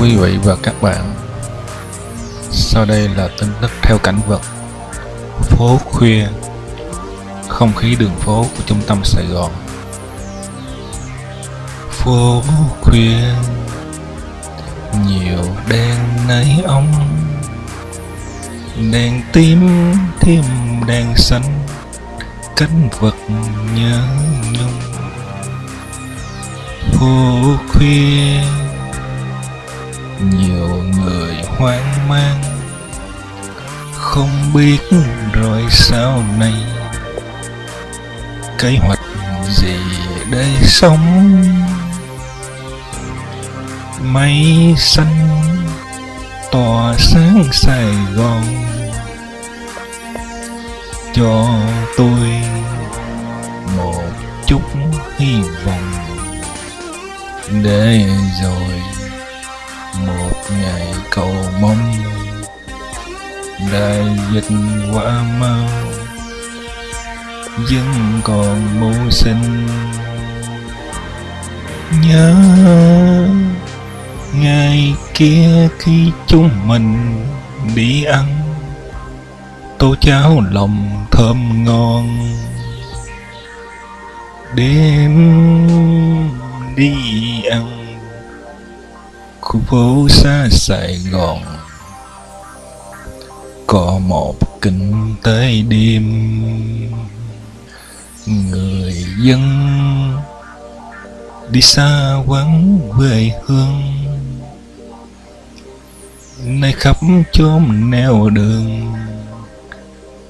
quý vị và các bạn. Sau đây là tin tức theo cảnh vật. Phố khuya, Không khí đường phố của trung tâm Sài Gòn. Phố khuya, Nhiều đèn nấy ong Đèn tím thêm đèn xanh Cánh vật nhớ nhung. Phố khuya nhiều người hoang mang, không biết rồi sau này kế hoạch gì để sống. Mây xanh tỏa sáng sài gòn, cho tôi một chút hy vọng. Để rồi ngày cầu mong đại dịch qua mau vẫn còn mưu sinh. Nhớ ngày kia khi chúng mình đi ăn, tô cháo lòng thơm ngon. Đêm đi ăn khu phố xa Sài Gòn có một kinh tế đêm. Người dân đi xa quán về hương. Nơi khắp chốn neo đường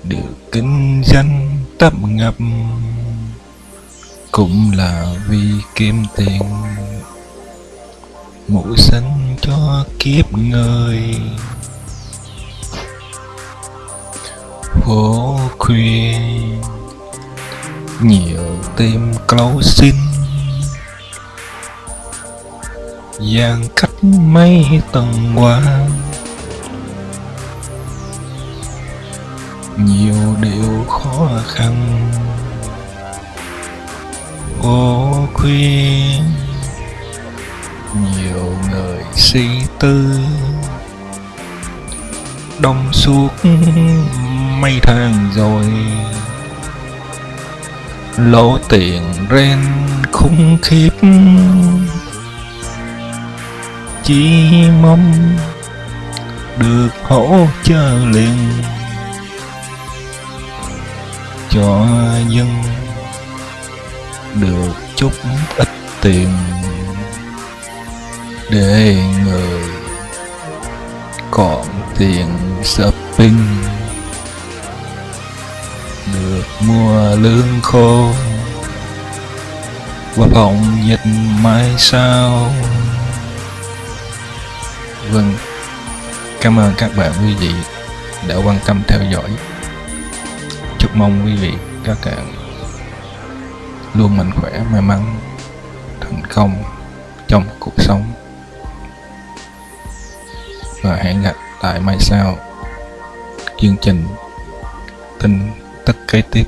được kinh doanh tấp ngập. Cũng là vì kiếm tiền mũ xanh cho kiếp người. Phố khuya nhiều tim cầu xin gian cách mấy tầng qua nhiều điều khó khăn. Phố khuya nhiều người. Suy tư. Đông suốt. Mấy tháng rồi. Lỗ tiền ren khủng khiếp. Chỉ mong được hỗ trợ liền. Cho dân được chút ít tiền để người còn tiền shopping, được mua lương khô và phòng dịch mai sau. Vâng cảm ơn các bạn quý vị đã quan tâm theo dõi. Chúc mong quý vị, các bạn luôn mạnh khỏe, may mắn, thành công trong cuộc sống và hẹn gặp lại mai sau. Chương trình tin tức kế tiếp.